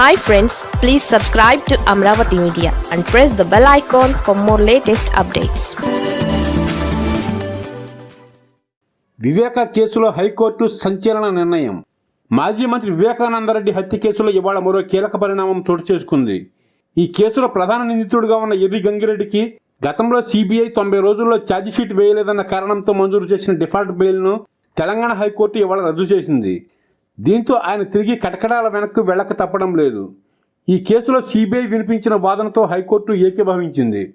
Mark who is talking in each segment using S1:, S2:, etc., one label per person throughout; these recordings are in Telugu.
S1: Hi friends please subscribe to Amaravati media and press the bell icon for more latest updates
S2: Viveka కేసులో హైకోర్టు సంచలన నిర్ణయం. మాజీ మంత్రి వివేకానందరెడ్డి హత్య కేసులో ఇవాళ మరో కీలక పరిణామం చోటు చేసుకుంది. ఈ కేసులో ప్రధాన నిందితుడిగా ఉన్న ఎర్రి గంగిరెడ్డికి గతంలో సిబిఐ తొంభై రోజుల్లో ఛార్జిషీట్ వేయలేదన్న కారణంతో మంజూరు చేసిన డిఫాల్ట్ బెయిల్ను తెలంగాణ హైకోర్టు ఇవాళ రద్దు చేసింది. దీంతో ఆయన తిరిగి కటకడాల వెనక్కు వెళ్ళక తప్పడం లేదు. ఈ కేసులో సిబిఐ వినిపించిన వాదనతో హైకోర్టు ఏకీభవించింది.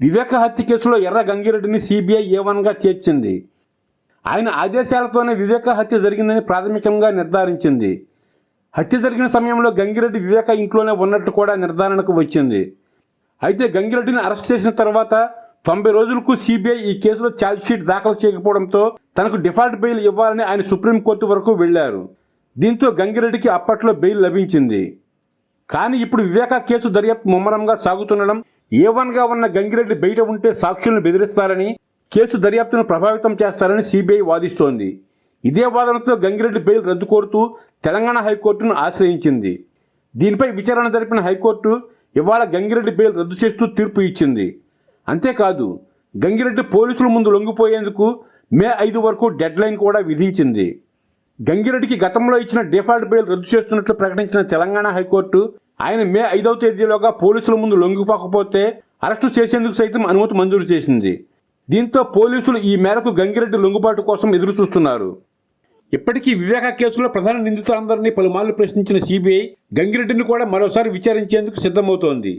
S2: వివేక హత్య కేసులో ఎర్ర గంగిరెడ్డిని సిబిఐ ఏ వన్గా చేర్చింది. ఆయన ఆదేశాలతోనే వివేక హత్య జరిగిందని ప్రాథమికంగా నిర్ధారించింది. హత్య జరిగిన సమయంలో గంగిరెడ్డి వివేక ఇంట్లోనే ఉన్నట్టు కూడా నిర్ధారణకు వచ్చింది. అయితే గంగిరెడ్డిని అరెస్ట్ చేసిన తర్వాత తొంభై రోజులకు సిబిఐ ఈ కేసులో ఛార్జ్షీట్ దాఖలు చేయకపోవడంతో తనకు డిఫాల్ట్ బెయిల్ ఇవ్వాలని ఆయన సుప్రీంకోర్టు వరకు వెళ్ళారు దీంతో గంగిరెడ్డికి అప్పట్లో బెయిల్ లభించింది. కానీ ఇప్పుడు వివేకా కేసు దర్యాప్తు ముమ్మరంగా సాగుతుండడం ఏ వన్గా ఉన్న గంగిరెడ్డి బయట ఉంటే సాక్షులను బెదిరిస్తారని కేసు దర్యాప్తును ప్రభావితం చేస్తారని సిబిఐ వాదిస్తోంది. ఇదే వాదనతో గంగిరెడ్డి బెయిల్ రద్దు కోరుతూ తెలంగాణ హైకోర్టును ఆశ్రయించింది. దీనిపై విచారణ జరిపిన హైకోర్టు ఇవాళ గంగిరెడ్డి బెయిల్ రద్దు చేస్తూ తీర్పు ఇచ్చింది. అంతేకాదు గంగిరెడ్డి పోలీసుల ముందు లొంగిపోయేందుకు మే ఐదు వరకు డెడ్ లైన్ కూడా విధించింది. గంగిరెడ్డికి గతంలో ఇచ్చిన డిఫాల్ట్ బెయిల్ రద్దు చేస్తున్నట్లు ప్రకటించిన తెలంగాణ హైకోర్టు ఆయన మే ఐదవ తేదీలోగా పోలీసుల ముందు లొంగిపోకపోతే అరెస్టు చేసేందుకు సైతం అనుమతి మంజూరు చేసింది. దీంతో పోలీసులు ఈ మేరకు గంగిరెడ్డి లొంగుబాటు కోసం ఎదురు చూస్తున్నారు ఇప్పటికీ వివేక కేసులో ప్రధాన నిందితులందరినీ పలుమార్లు ప్రశ్నించిన సిబిఐ గంగిరెడ్డిని కూడా మరోసారి విచారించేందుకు సిద్ధమవుతోంది.